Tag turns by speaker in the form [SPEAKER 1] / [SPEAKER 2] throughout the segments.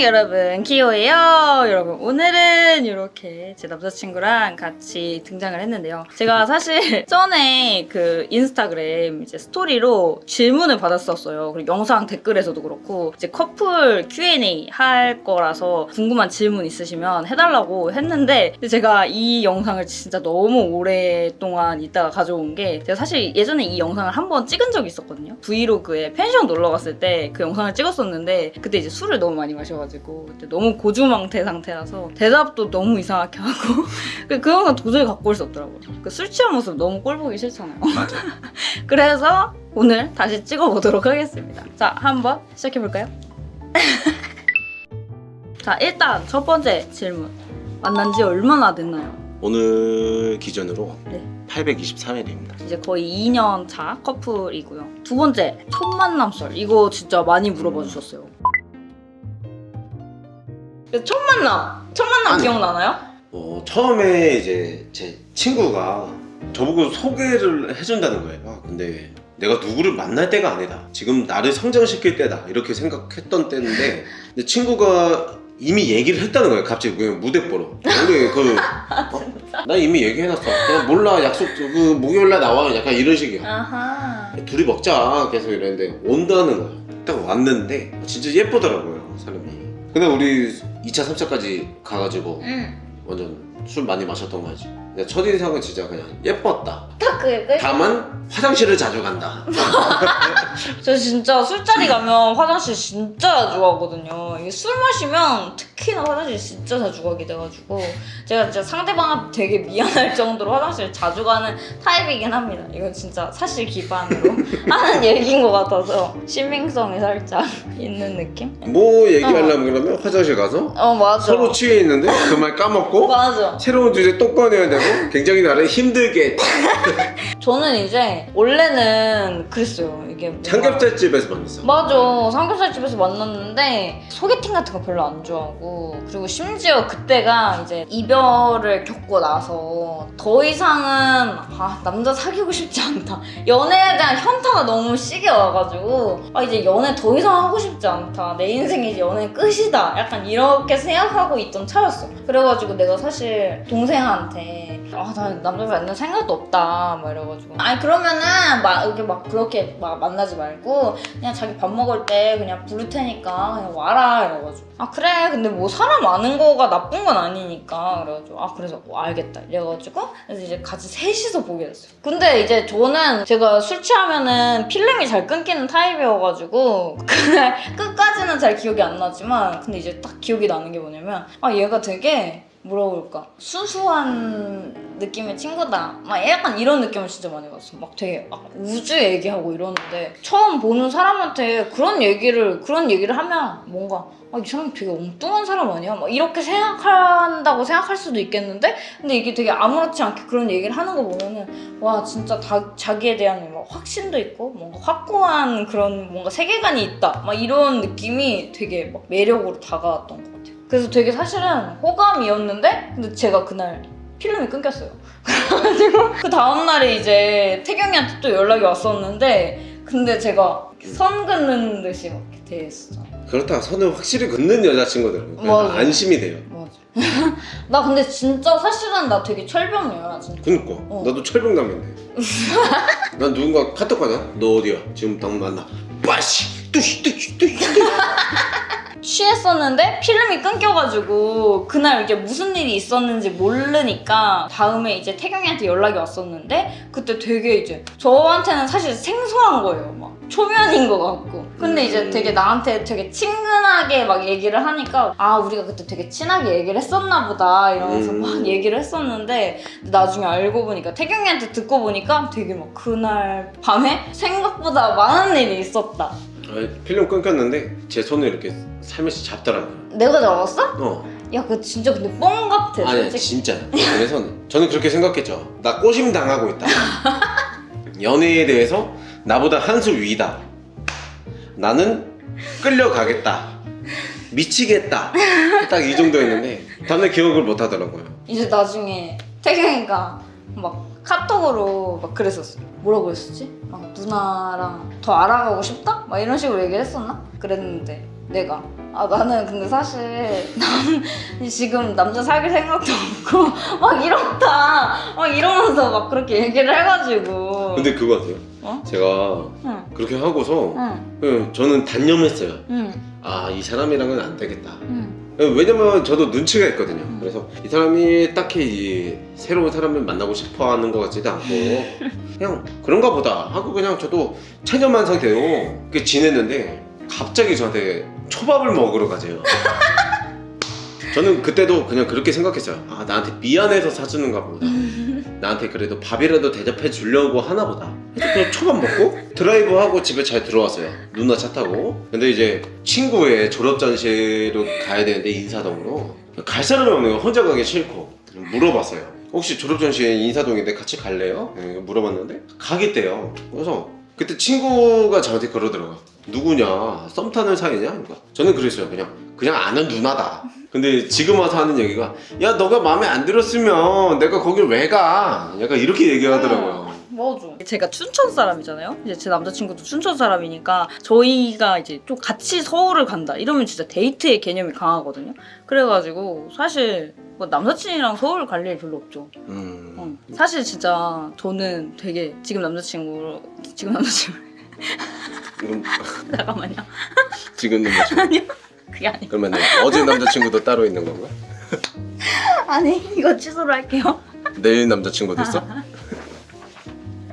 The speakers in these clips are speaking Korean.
[SPEAKER 1] 여러분 키오예요. 여러분 오늘은 이렇게 제 남자친구랑 같이 등장을 했는데요. 제가 사실 전에 그 인스타그램 이제 스토리로 질문을 받았었어요. 그리고 영상 댓글에서도 그렇고 이제 커플 Q&A 할 거라서 궁금한 질문 있으시면 해달라고 했는데 제가 이 영상을 진짜 너무 오랫동안 있다가 가져온 게 제가 사실 예전에 이 영상을 한 번 찍은 적이 있었거든요. 브이로그에 펜션 놀러 갔을 때 그 영상을 찍었었는데 그때 이제 술을 너무 많이 마셔 가지고 그때 너무 고주망태 상태라서 대답도 너무 이상하게 하고 그, 그 영상 도저히 갖고 올 수 없더라고요 그술 취한 모습 너무 꼴 보기 싫잖아요
[SPEAKER 2] 맞아.
[SPEAKER 1] 그래서 오늘 다시 찍어보도록 하겠습니다 자 한번 시작해볼까요? 자 일단 첫 번째 질문 만난 지 얼마나 됐나요?
[SPEAKER 2] 오늘 기준으로
[SPEAKER 1] 네.
[SPEAKER 2] 823일입니다.
[SPEAKER 1] 이제 거의 2년 차 커플이고요. 두 번째, 첫 만남 썰. 이거 진짜 많이 물어봐 주셨어요. 첫 만남! 첫 만남
[SPEAKER 2] 아니.
[SPEAKER 1] 기억나나요?
[SPEAKER 2] 어, 처음에 이제 제 친구가 저보고 소개를 해준다는 거예요. 아, 근데 내가 누구를 만날 때가 아니다. 지금 나를 성장시킬 때다. 이렇게 생각했던 때인데 근데 친구가 이미 얘기를 했다는 거예요. 갑자기 그냥 무대뽀로. 우리 그 어? 나 이미 얘기해놨어. 그냥 몰라 약속 그 목요일날 나와. 약간 이런 식이야.
[SPEAKER 1] 아하.
[SPEAKER 2] 둘이 먹자 계속 이랬는데 온다는 거야 딱 왔는데 진짜 예쁘더라고요 사람이 근데 우리 2차 3차까지 가가지고
[SPEAKER 1] 응.
[SPEAKER 2] 완전 술 많이 마셨던 거지 근데 첫인상은 진짜 그냥 예뻤다
[SPEAKER 1] 딱 그게 끝?
[SPEAKER 2] 다만 화장실을 자주 간다
[SPEAKER 1] 저 진짜 술자리 가면 화장실 진짜 자주 가거든요. 이게 술 마시면 특히나 화장실 진짜 자주 가게 돼가지고 제가 진짜 상대방한테 되게 미안할 정도로 화장실 자주 가는 타입이긴 합니다. 이건 진짜 사실 기반으로 하는 얘기인 것 같아서 신빙성이 살짝 있는 느낌?
[SPEAKER 2] 뭐 얘기하려면 그러면 화장실 가서
[SPEAKER 1] 어 맞아.
[SPEAKER 2] 서로 취해 있는데 그 말 까먹고
[SPEAKER 1] 맞아.
[SPEAKER 2] 새로운 주제 또 꺼내야 되고 굉장히 나를 힘들게.
[SPEAKER 1] 저는 이제 원래는 그랬어요. 이게 뭔가-
[SPEAKER 2] 삼겹살집에서 만났어
[SPEAKER 1] 맞아. 삼겹살 집에서 만났는데 소개팅 같은 거 별로 안 좋아하고 그리고 심지어 그때가 이제 이별을 겪고 나서 더 이상은 아 남자 사귀고 싶지 않다. 연애에 대한 현타가 너무 시게 와가지고 아 이제 연애 더 이상 하고 싶지 않다. 내 인생이 이제 연애 끝이다. 약간 이렇게 생각하고 있던 차였어. 그래가지고 내가 사실 동생한테 아 나 남자 만날 생각도 없다. 막 이래가지고. 아니 그러면은 막 이렇게 막 그렇게 막 만나지 말고 그냥 자기 밥 먹을 때 그냥 부를 테니까 그냥 와라 이래가지고. 아 그래. 근데 뭐 사람 아는 거가 나쁜 건 아니니까. 그래가지고 아 그래서 뭐 알겠다. 이래가지고 그래서 이제 같이 셋이서 보게 됐어요. 근데 이제 저는 제가 술 취하면은 필름이 잘 끊기는 타입이어가지고 그날 끝까지는 잘 기억이 안 나지만 근데 이제 딱 기억이 나는 게 뭐냐면 아 얘가 되게 그럴까? 수수한 느낌의 친구다. 막 약간 이런 느낌을 진짜 많이 받았어. 막 되게 막 우주 얘기하고 이러는데 처음 보는 사람한테 그런 얘기를 그런 얘기를 하면 뭔가 아, 이 사람 되게 엉뚱한 사람 아니야? 막 이렇게 생각한다고 생각할 수도 있겠는데? 근데 이게 되게 아무렇지 않게 그런 얘기를 하는 거 보면은 와 진짜 다, 자기에 대한 막 확신도 있고 뭔가 확고한 그런 뭔가 세계관이 있다. 막 이런 느낌이 되게 막 매력으로 다가왔던 것 같아요 그래서 되게 사실은 호감이었는데 근데 제가 그날 필름이 끊겼어요 그래가지고 그 다음날에 이제 태경이한테 또 연락이 왔었는데 근데 제가 선 긋는 듯이 막 이렇게 대했었잖아
[SPEAKER 2] 그렇다가 선을 확실히 긋는 여자친구들은 그래서
[SPEAKER 1] 맞아.
[SPEAKER 2] 안심이 돼요
[SPEAKER 1] 맞아. 나 근데 진짜 사실은 나 되게 철벽이야 나 진짜.
[SPEAKER 2] 그니까
[SPEAKER 1] 어.
[SPEAKER 2] 나도 철벽남인데 난 누군가 카톡 하냐? 너 어디야? 지금 당 만나 빠시 뚜시 뚜시 뚜시
[SPEAKER 1] 취했었는데 필름이 끊겨가지고 그날 이게 무슨 일이 있었는지 모르니까 다음에 이제 태경이한테 연락이 왔었는데 그때 되게 이제 저한테는 사실 생소한 거예요. 막 초면인 것 같고. 근데 이제 되게 나한테 되게 친근하게 막 얘기를 하니까 아 우리가 그때 되게 친하게 얘기를 했었나 보다 이러면서
[SPEAKER 2] 음.
[SPEAKER 1] 막 얘기를 했었는데 나중에 알고 보니까 태경이한테 듣고 보니까 되게 막 그날 밤에 생각보다 많은 일이 있었다
[SPEAKER 2] 아니, 필름 끊겼는데 제 손을 이렇게 살며시 잡더라고 요
[SPEAKER 1] 내가 잡았어?
[SPEAKER 2] 어.
[SPEAKER 1] 야, 그거 진짜 근데 뻥 같아.
[SPEAKER 2] 아니
[SPEAKER 1] 솔직히.
[SPEAKER 2] 진짜. 그래서 저는 그렇게 생각했죠. 나 꼬심 당하고 있다. 연애에 대해서 나보다 한 수 위다. 나는 끌려가겠다. 미치겠다. 딱 이 정도였는데 다음날 기억을 못 하더라고요.
[SPEAKER 1] 이제 나중에 태경이가 막 카톡으로 막 그랬었어. 뭐라고 했었지? 막 누나랑 더 알아가고 싶다? 막 이런 식으로 얘기를 했었나? 그랬는데 내가 아 나는 근데 사실 나는 지금 남자 사귈 생각도 없고 막 이렇다 막 이러면서 막 그렇게 얘기를 해가지고
[SPEAKER 2] 근데 그거 같아요.
[SPEAKER 1] 어?
[SPEAKER 2] 제가
[SPEAKER 1] 응,
[SPEAKER 2] 그렇게 하고서
[SPEAKER 1] 응,
[SPEAKER 2] 예, 저는 단념했어요.
[SPEAKER 1] 응,
[SPEAKER 2] 아이 사람이랑은 안 되겠다.
[SPEAKER 1] 응.
[SPEAKER 2] 예, 왜냐면 저도 눈치가 있거든요.
[SPEAKER 1] 음.
[SPEAKER 2] 그래서 이 사람이 딱히 이 새로운 사람을 만나고 싶어 하는 것 같지도 않고 그냥 그런가 보다 하고 그냥 저도 체념한 상태로 이렇게 지냈는데 갑자기 저한테 초밥을 먹으러 가세요. 저는 그때도 그냥 그렇게 생각했어요. 아 나한테 미안해서 사주는가 보다. 나한테 그래도 밥이라도 대접해 주려고 하나 보다. 그냥 초밥 먹고 드라이브하고 집에 잘 들어왔어요. 누나 차 타고. 근데 이제 친구의 졸업 전시로 가야 되는데 인사동으로 갈 사람이 없는 거예요. 혼자 가기 싫고 물어봤어요. 혹시 졸업 전시회 인사동인데 같이 갈래요? 네, 물어봤는데 가겠대요. 그래서 그때 친구가 저한테 그러더라고요. 누구냐? 썸 타는 사이냐? 그러니까 저는 그랬어요. 그냥 그냥 아는 누나다. 근데 지금 와서 하는 얘기가 야 너가 마음에 안 들었으면 내가 거길 왜 가? 약간 이렇게 얘기하더라고요.
[SPEAKER 1] 맞아. 제가 춘천 사람이잖아요. 이제 제 남자친구도 춘천 사람이니까 저희가 이제 좀 같이 서울을 간다 이러면 진짜 데이트의 개념이 강하거든요. 그래가지고 사실 뭐 남사친이랑 서울 갈 일 별로 없죠.
[SPEAKER 2] 음.
[SPEAKER 1] 어. 사실 진짜 저는 되게 지금 남자친구 지금 남자친구
[SPEAKER 2] 이건
[SPEAKER 1] 잠깐만요.
[SPEAKER 2] 지금 남자친구.
[SPEAKER 1] 아니요. 그게 아니고
[SPEAKER 2] 그러면 어제 남자친구도 따로 있는 건가?
[SPEAKER 1] 아니 이거 취소를 할게요.
[SPEAKER 2] 내일 남자친구도 있어?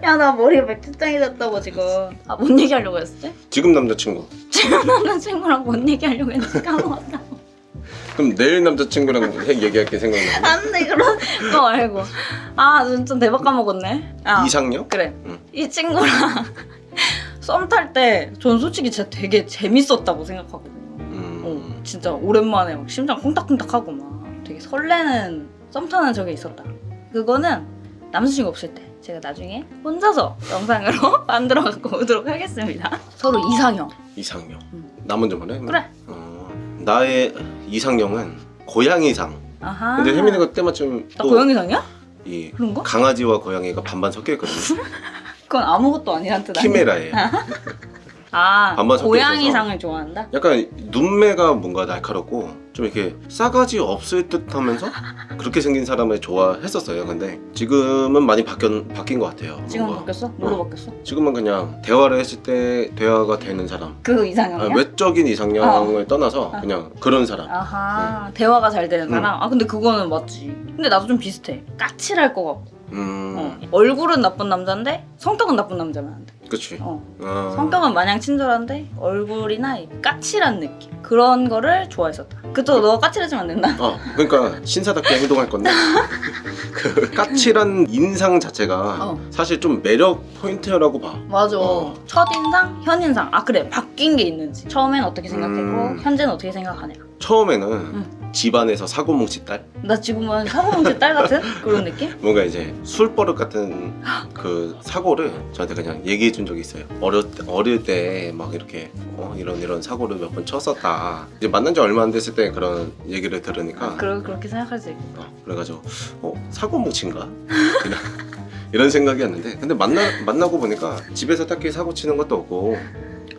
[SPEAKER 1] 야 나 머리가 맥주장이 됐다고 지금. 아 뭔 얘기하려고 했었지?
[SPEAKER 2] 지금 남자친구.
[SPEAKER 1] 지금 남자친구랑 뭔 얘기하려고 했는지 까먹었다.
[SPEAKER 2] 그럼 내일 남자친구랑 해- 얘기할 게 생각나네.
[SPEAKER 1] 안돼 그런 거 말고. 아 진짜 대박 까먹었네. 아,
[SPEAKER 2] 이상형?
[SPEAKER 1] 그래.
[SPEAKER 2] 응.
[SPEAKER 1] 이 친구랑 썸 탈 때 전 솔직히 진짜 되게 재밌었다고 생각하거든요.
[SPEAKER 2] 음.
[SPEAKER 1] 어, 진짜 오랜만에 막 심장 콩닥콩닥하고 막 되게 설레는 썸 타는 적이 있었다. 그거는 남자친구 없을 때 제가 나중에 혼자서 영상으로 만들어 갖고 오도록 하겠습니다. 서로 이상형.
[SPEAKER 2] 이상형.
[SPEAKER 1] 음.
[SPEAKER 2] 나 먼저 말해?
[SPEAKER 1] 그래.
[SPEAKER 2] 어, 나의 이상형은 고양이상.
[SPEAKER 1] 아하.
[SPEAKER 2] 근데 혜민이가 때마침 나또
[SPEAKER 1] 고양이상이야?
[SPEAKER 2] 이
[SPEAKER 1] 그런가?
[SPEAKER 2] 강아지와 고양이가 반반 섞여 있거든요.
[SPEAKER 1] 그건 아무것도 아니란 뜻 아니야?
[SPEAKER 2] 키메라예요.
[SPEAKER 1] 아, 고양이상을 좋아한다?
[SPEAKER 2] 약간 눈매가 뭔가 날카롭고 좀 이렇게 싸가지 없을 듯 하면서 그렇게 생긴 사람을 좋아했었어요. 근데 지금은 많이 바뀐 바뀐 것 같아요.
[SPEAKER 1] 지금. 바뀌었어? 뭘로
[SPEAKER 2] 어.
[SPEAKER 1] 바뀌었어?
[SPEAKER 2] 지금은 그냥 대화를 했을 때 대화가 되는 사람.
[SPEAKER 1] 그
[SPEAKER 2] 아,
[SPEAKER 1] 이상형이야?
[SPEAKER 2] 외적인 이상형을 떠나서
[SPEAKER 1] 어.
[SPEAKER 2] 그냥 그런 사람.
[SPEAKER 1] 아하 대화가 잘 되는
[SPEAKER 2] 음.
[SPEAKER 1] 사람? 아 근데 그거는 맞지 근데 나도 좀 비슷해 까칠할 것 같고
[SPEAKER 2] 음,
[SPEAKER 1] 어. 얼굴은 나쁜 남자인데 성격은 나쁜 남자면 안 돼
[SPEAKER 2] 그치.
[SPEAKER 1] 어.
[SPEAKER 2] 아,
[SPEAKER 1] 성격은 마냥 친절한데 얼굴이나 이 까칠한 느낌 그런 거를 좋아했었다 그또 너가 까칠해지면 안 된다
[SPEAKER 2] 어, 그러니까 신사답게 행동할 건데 그 까칠한 인상 자체가
[SPEAKER 1] 어.
[SPEAKER 2] 사실 좀 매력 포인트라고 봐.
[SPEAKER 1] 맞아
[SPEAKER 2] 어.
[SPEAKER 1] 첫 인상 현 인상 아 그래 바뀐 게 있는지 처음엔 어떻게 생각했고
[SPEAKER 2] 음.
[SPEAKER 1] 현재는 어떻게 생각하냐
[SPEAKER 2] 처음에는 집안에서 사고 뭉치 딸?
[SPEAKER 1] 나 지금 은 사고뭉치 딸 같은? 그런 느낌?
[SPEAKER 2] 뭔가 이제 술버릇 같은 그 사고를 저한테 그냥 얘기해 준 적이 있어요. 어릴 때, 어릴 때 막 이렇게 어, 이런 이런 사고를 몇 번 쳤었다. 이제 만난 지 얼마 안 됐을 때 그런 얘기를 들으니까.
[SPEAKER 1] 아, 그러, 그렇게 생각할 수 있고
[SPEAKER 2] 어, 그래가지고 어 사고 뭉친가? 이런, 이런 생각이었는데. 근데 만나 만나고 보니까 집에서 딱히 사고 치는 것도 없고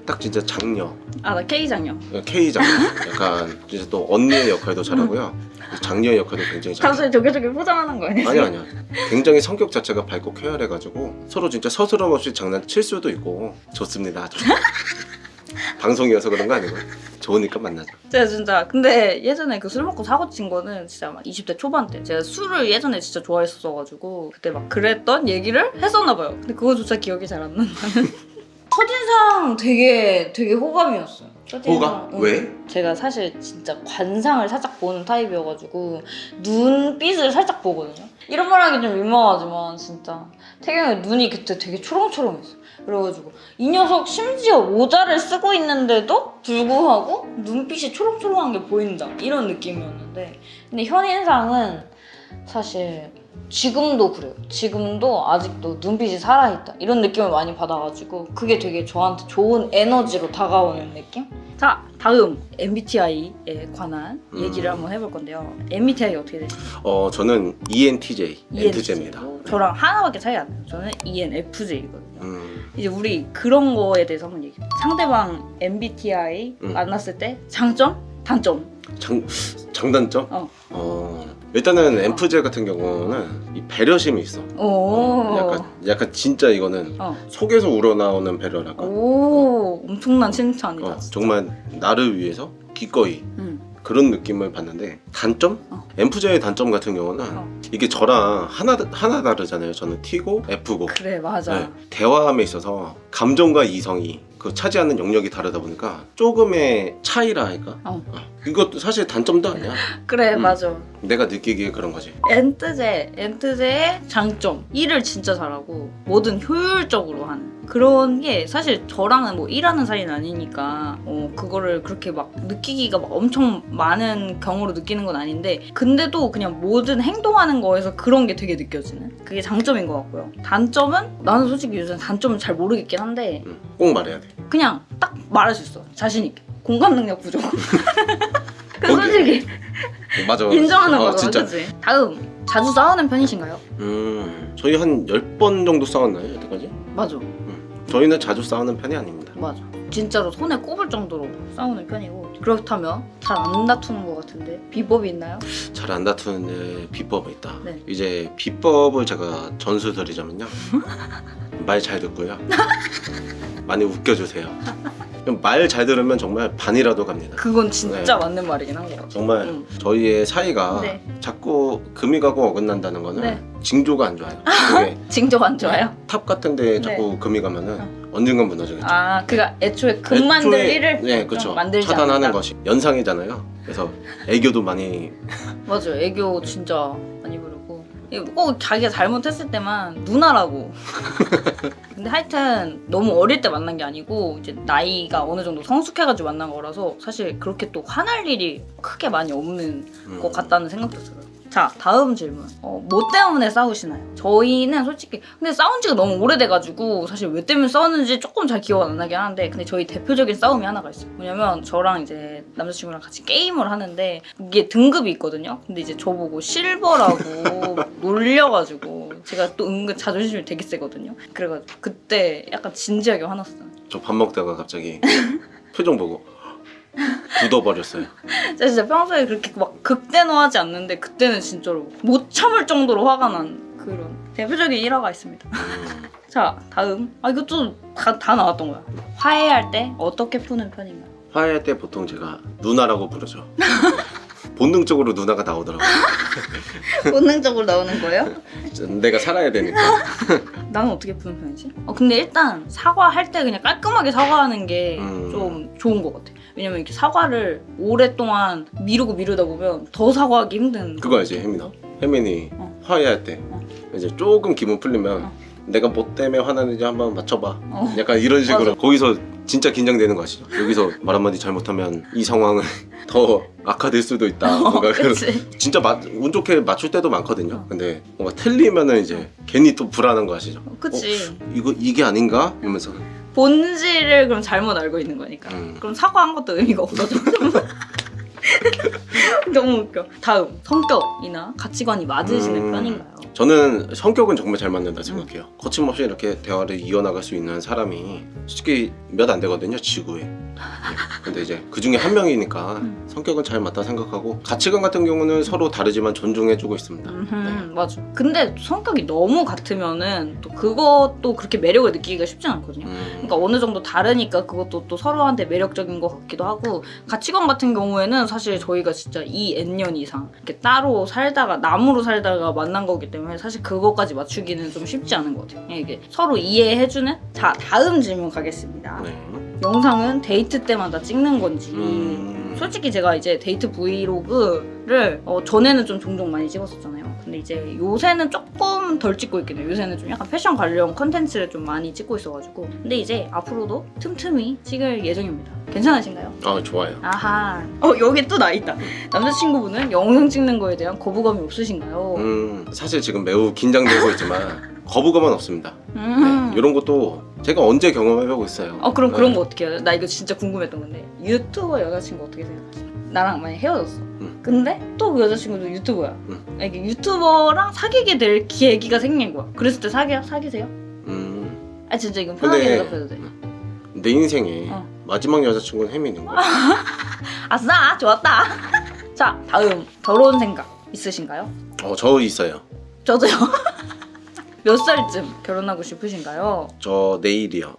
[SPEAKER 2] 딱 진짜 장녀
[SPEAKER 1] 아 나 K장녀
[SPEAKER 2] K 장녀 약간 진짜 또 언니의 역할도 잘하고요 장녀의 역할도 굉장히 잘해요.
[SPEAKER 1] 갑자기 저게 포장하는 거 아니야?
[SPEAKER 2] 아니 아니야. 굉장히 성격 자체가 밝고 쾌활해가지고 서로 진짜 서스럼 없이 장난칠 수도 있고 좋습니다. 방송이어서 그런 거 아니고 좋으니까 만나자.
[SPEAKER 1] 제가 진짜 근데 예전에 그 술 먹고 사고 친 거는 진짜 막 20대 초반 때 제가 술을 예전에 진짜 좋아했었어가지고 그때 막 그랬던 얘기를 했었나 봐요. 근데 그거조차 기억이 잘 안 난다는. 첫인상 되게 되게 호감이었어요. 첫인상.
[SPEAKER 2] 호감?
[SPEAKER 1] 응.
[SPEAKER 2] 왜?
[SPEAKER 1] 제가 사실 진짜 관상을 살짝 보는 타입이어가지고 눈빛을 살짝 보거든요. 이런 말 하기 좀 민망하지만 진짜 태경이 눈이 그때 되게 초롱초롱했어. 그래가지고 이 녀석 심지어 모자를 쓰고 있는데도 불구하고 눈빛이 초롱초롱한 게 보인다 이런 느낌이었는데 근데 현인상은 사실 지금도 그래요. 지금도 아직도 눈빛이 살아있다 이런 느낌을 많이 받아가지고 그게 되게 저한테 좋은 에너지로 다가오는 느낌? 자 다음 MBTI에 관한
[SPEAKER 2] 음.
[SPEAKER 1] 얘기를 한번 해볼 건데요. MBTI 어떻게 되시나요?
[SPEAKER 2] 어 저는 ENTJ,
[SPEAKER 1] E
[SPEAKER 2] 엔트제입니다.
[SPEAKER 1] 저랑 하나밖에 차이 안 나요. 저는 ENFJ거든요.
[SPEAKER 2] 음,
[SPEAKER 1] 이제 우리 그런 거에 대해서 한번 얘기해. 상대방 MBTI
[SPEAKER 2] 음.
[SPEAKER 1] 만났을 때 장점? 단점.
[SPEAKER 2] 장, 장단점?
[SPEAKER 1] 어.
[SPEAKER 2] 어, 일단은 엠프제 같은 경우는 이 배려심이 있어.
[SPEAKER 1] 오.
[SPEAKER 2] 약간, 약간 진짜 이거는
[SPEAKER 1] 어.
[SPEAKER 2] 속에서 우러나오는 배려랄까?
[SPEAKER 1] 오, 엄청난 칭찬이다.
[SPEAKER 2] 어. 정말 나를 위해서 기꺼이
[SPEAKER 1] 응.
[SPEAKER 2] 그런 느낌을 받는데 단점?
[SPEAKER 1] 어.
[SPEAKER 2] 엠프제의 단점 같은 경우는
[SPEAKER 1] 어.
[SPEAKER 2] 이게 저랑 하나 하나 다르잖아요. 저는 T고 F고
[SPEAKER 1] 그래, 맞아.
[SPEAKER 2] 네, 대화함에 있어서 감정과 이성이 그 차지하는 영역이 다르다 보니까 조금의 차이라 할까?
[SPEAKER 1] 어.
[SPEAKER 2] 이것도 사실 단점도 아니야.
[SPEAKER 1] 그래,
[SPEAKER 2] 음.
[SPEAKER 1] 맞아.
[SPEAKER 2] 내가 느끼기에 그런 거지.
[SPEAKER 1] 엔트제, 엔트제의 장점. 일을 진짜 잘하고 뭐든 효율적으로 하는. 그런 게 사실 저랑은 뭐 일하는 사이는 아니니까 어, 그거를 그렇게 막 느끼기가 막 엄청 많은 경우로 느끼는 건 아닌데 근데도 그냥 모든 행동하는 거에서 그런 게 되게 느껴지는 그게 장점인 것 같고요. 단점은 나는 솔직히 요즘 단점을 잘 모르겠긴 한데
[SPEAKER 2] 음, 꼭 말해야 돼.
[SPEAKER 1] 그냥 딱 말할 수 있어. 자신 있게. 공감 능력 부족. 그 솔직히
[SPEAKER 2] 맞아. 맞아.
[SPEAKER 1] 인정하는
[SPEAKER 2] 어,
[SPEAKER 1] 거죠,
[SPEAKER 2] 진짜.
[SPEAKER 1] 그치? 다음 자주 싸우는 편이신가요?
[SPEAKER 2] 음, 저희 한 10번 정도 싸웠나요, 여태까지?
[SPEAKER 1] 맞아,
[SPEAKER 2] 저희는 자주 싸우는 편이 아닙니다.
[SPEAKER 1] 맞아. 진짜로 손에 꼽을 정도로 싸우는 편이고 그렇다면 잘 안 다투는 것 같은데 비법이 있나요?
[SPEAKER 2] 잘 안 다투는 데 비법이 있다.
[SPEAKER 1] 네.
[SPEAKER 2] 이제 비법을 제가 전수 드리자면요. 말 잘 듣고요. 많이 웃겨주세요. 말 잘 들으면 정말 반이라도 갑니다.
[SPEAKER 1] 그건 진짜 맞는 말이긴 한 것 같아.
[SPEAKER 2] 정말
[SPEAKER 1] 응.
[SPEAKER 2] 저희의 사이가
[SPEAKER 1] 네.
[SPEAKER 2] 자꾸 금이 가고 어긋난다는 거는
[SPEAKER 1] 네.
[SPEAKER 2] 징조가 안 좋아요.
[SPEAKER 1] 징조가 안 좋아요?
[SPEAKER 2] 탑 같은 데 자꾸 금이 가면은 언젠간 무너지겠죠.
[SPEAKER 1] 아, 그니까 애초에 금 만들
[SPEAKER 2] 애초에-
[SPEAKER 1] 일을
[SPEAKER 2] 네,
[SPEAKER 1] 좀
[SPEAKER 2] 그렇죠.
[SPEAKER 1] 만들지
[SPEAKER 2] 차단하는
[SPEAKER 1] 않는다.
[SPEAKER 2] 것이 연상이잖아요. 그래서 애교도 많이
[SPEAKER 1] 맞아, 애교 진짜 많이 부르고 꼭 자기가 잘못했을 때만 누나라고. 근데 하여튼 너무 어릴 때 만난 게 아니고 이제 나이가 어느 정도 성숙해가지고 만난 거라서 사실 그렇게 또 화날 일이 크게 많이 없는
[SPEAKER 2] 음,
[SPEAKER 1] 것 같다는 생각도 들어요. 자, 다음 질문. 어, 뭐 때문에 싸우시나요? 저희는 솔직히 근데 싸운 지가 너무 오래돼가지고 사실 왜 때문에 싸웠는지 조금 잘 기억 안 나긴 하는데 근데 저희 대표적인 싸움이 하나가 있어요. 뭐냐면 저랑 이제 남자친구랑 같이 게임을 하는데 이게 등급이 있거든요. 근데 이제 저보고 실버라고 막 놀려가지고 제가 또 은근 자존심이 되게 세거든요. 그래가지고 그때 약간 진지하게 화났어요.
[SPEAKER 2] 저 밥 먹다가 갑자기 표정 보고 굳어버렸어요.
[SPEAKER 1] 제가 진짜 평소에 그렇게 막 극대노하지 않는데 그때는 진짜로 못 참을 정도로 화가 난 그런 대표적인 일화가 있습니다.
[SPEAKER 2] 음,
[SPEAKER 1] 자 다음 아 이것도 다, 다 나왔던 거야. 화해할 때 어떻게 푸는 편인가요?
[SPEAKER 2] 화해할 때 보통 제가 누나라고 부르죠. 본능적으로 누나가 나오더라고요.
[SPEAKER 1] 본능적으로 나오는 거예요?
[SPEAKER 2] 내가 살아야 되니까.
[SPEAKER 1] 나는 어떻게 푸는 편이지? 어, 근데 일단 사과할 때 그냥 깔끔하게 사과하는 게좀
[SPEAKER 2] 음.
[SPEAKER 1] 좋은 것 같아. 왜냐면 이렇게 사과를 오랫동안 미루고 미루다 보면 더 사과하기 힘든.
[SPEAKER 2] 그거 알지, 혜민아? 혜민이
[SPEAKER 1] 어.
[SPEAKER 2] 화해할 때
[SPEAKER 1] 어.
[SPEAKER 2] 이제 조금 기분 풀리면
[SPEAKER 1] 어.
[SPEAKER 2] 내가 뭐 때문에 화나는지 한번 맞춰봐.
[SPEAKER 1] 어.
[SPEAKER 2] 약간 이런 식으로
[SPEAKER 1] 맞아.
[SPEAKER 2] 거기서 진짜 긴장되는 거 아시죠? 여기서 말 한마디 잘못하면 이 상황은 더 악화될 수도 있다. 뭔가 그런
[SPEAKER 1] 그치?
[SPEAKER 2] 진짜 맞, 운 좋게 맞출 때도 많거든요.
[SPEAKER 1] 어.
[SPEAKER 2] 근데 뭔가 틀리면은 이제 괜히 또 불안한 거 아시죠?
[SPEAKER 1] 그치?
[SPEAKER 2] 이거 이게 아닌가? 이러면서
[SPEAKER 1] 본질을 그럼 잘못 알고 있는 거니까.
[SPEAKER 2] 음.
[SPEAKER 1] 그럼 사과한 것도 의미가 없어져. 너무 웃겨. 다음 성격이나 가치관이 맞으시는
[SPEAKER 2] 음.
[SPEAKER 1] 편인가요?
[SPEAKER 2] 저는 성격은 정말 잘 맞는다 생각해요. 거침없이 이렇게 대화를 이어나갈 수 있는 사람이 솔직히 몇 안 되거든요, 지구에. 근데 이제 그 중에 한 명이니까
[SPEAKER 1] 음.
[SPEAKER 2] 성격은 잘 맞다 생각하고 가치관 같은 경우는 서로 다르지만 존중해주고 있습니다.
[SPEAKER 1] 음흠,
[SPEAKER 2] 네.
[SPEAKER 1] 맞아. 근데 성격이 너무 같으면은 또 그것도 그렇게 매력을 느끼기가 쉽지 않거든요.
[SPEAKER 2] 음.
[SPEAKER 1] 그러니까 어느 정도 다르니까 그것도 또 서로한테 매력적인 것 같기도 하고 가치관 같은 경우에는 사실 저희가 진짜 이 N년 이상 이렇게 따로 살다가 남으로 살다가 만난 거기 때문에 사실 그것까지 맞추기는 좀 쉽지 않은 것 같아요. 그냥 이게 서로 이해해주는 자 다음 질문 가겠습니다.
[SPEAKER 2] 네.
[SPEAKER 1] 영상은 데이트 때마다 찍는 건지
[SPEAKER 2] 음.
[SPEAKER 1] 솔직히 제가 이제 데이트 브이로그를 어, 전에는 좀 종종 많이 찍었었잖아요. 근데 이제 요새는 조금 덜 찍고 있긴 해요. 요새는 좀 약간 패션 관련 컨텐츠를 좀 많이 찍고 있어가지고. 근데 이제 앞으로도 틈틈이 찍을 예정입니다. 괜찮으신가요?
[SPEAKER 2] 아 좋아요.
[SPEAKER 1] 아하. 어 여기 또 나 있다. 남자친구분은 영상 찍는 거에 대한 거부감이 없으신가요?
[SPEAKER 2] 음, 사실 지금 매우 긴장되고 있지만 거부감은 없습니다.
[SPEAKER 1] 음.
[SPEAKER 2] 네, 이런 것도 제가 언제 경험해보고 있어요.
[SPEAKER 1] 어 그럼 그런
[SPEAKER 2] 네.
[SPEAKER 1] 거 어떻게 해요? 나 이거 진짜 궁금했던 건데 유튜버 여자친구 어떻게 생각하세요? 나랑 만약 헤어졌어.
[SPEAKER 2] 음.
[SPEAKER 1] 근데 또 그 여자친구도 유튜버야.
[SPEAKER 2] 음.
[SPEAKER 1] 아, 이게 유튜버랑 사귀게 될 계기가 생긴 거야. 그랬을 때 사귀어? 사귀세요?
[SPEAKER 2] 음,
[SPEAKER 1] 아 진짜 이건 편하게
[SPEAKER 2] 근데-
[SPEAKER 1] 대답해도 돼.
[SPEAKER 2] 내 인생에
[SPEAKER 1] 어.
[SPEAKER 2] 마지막 여자친구는 혜민인 거야.
[SPEAKER 1] 아싸 좋았다. 자 다음 결혼 생각 있으신가요?
[SPEAKER 2] 어, 저 있어요.
[SPEAKER 1] 저도요. 몇 살쯤 결혼하고 싶으신가요?
[SPEAKER 2] 저 내일이요.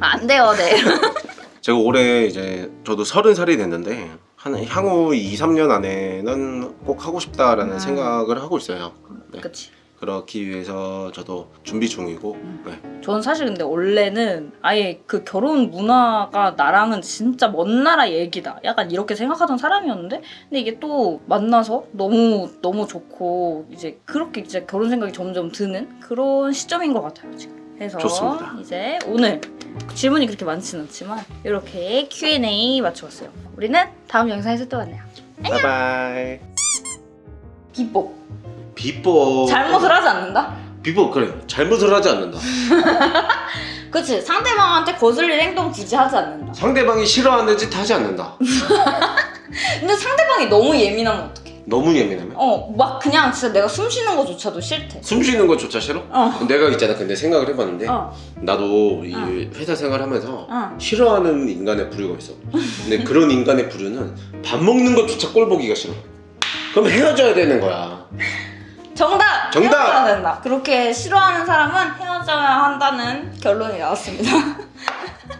[SPEAKER 1] 아, 안 돼요, 네.
[SPEAKER 2] 제가 올해 이제 저도 서른 살이 됐는데 한 향후 2, 3년 안에는 꼭 하고 싶다라는
[SPEAKER 1] 음.
[SPEAKER 2] 생각을 하고 있어요. 네.
[SPEAKER 1] 그치.
[SPEAKER 2] 그렇기 위해서 저도 준비 중이고
[SPEAKER 1] 음.
[SPEAKER 2] 네.
[SPEAKER 1] 저는 사실 근데 원래는 아예 그 결혼 문화가 나랑은 진짜 먼 나라 얘기다. 약간 이렇게 생각하던 사람이었는데, 근데 이게 또 만나서 너무 너무 좋고 이제 그렇게 이제 결혼 생각이 점점 드는 그런 시점인 것 같아요 지금. 그래서
[SPEAKER 2] 좋습니다.
[SPEAKER 1] 이제 오늘 질문이 그렇게 많지는 않지만 이렇게 Q&A 맞춰봤어요. 우리는 다음 영상에서 또 만나요.
[SPEAKER 2] 바이바이.
[SPEAKER 1] 비법
[SPEAKER 2] 비법
[SPEAKER 1] 잘못을 하지 않는다.
[SPEAKER 2] 비법 그래 잘못을 하지 않는다.
[SPEAKER 1] 그치 상대방한테 거슬릴 행동 굳이 하지 않는다.
[SPEAKER 2] 상대방이 싫어하는 짓 하지 않는다.
[SPEAKER 1] 근데 상대방이 너무 예민하면 어떡해?
[SPEAKER 2] 너무 예민하면
[SPEAKER 1] 어, 막 그냥 진짜 내가 숨 쉬는 거조차도 싫대.
[SPEAKER 2] 숨 쉬는 것조차 싫어?
[SPEAKER 1] 어.
[SPEAKER 2] 내가 있잖아 근데 생각을 해봤는데
[SPEAKER 1] 어,
[SPEAKER 2] 나도 이
[SPEAKER 1] 어.
[SPEAKER 2] 회사 생활하면서
[SPEAKER 1] 어.
[SPEAKER 2] 싫어하는 인간의 부류가 있어. 근데 그런 인간의 부류는 밥 먹는 것조차 꼴 보기가 싫어. 그럼 헤어져야 되는 거야.
[SPEAKER 1] 정답!
[SPEAKER 2] 정답!
[SPEAKER 1] 된다. 그렇게 싫어하는 사람은 헤어져야 한다는 결론이 나왔습니다.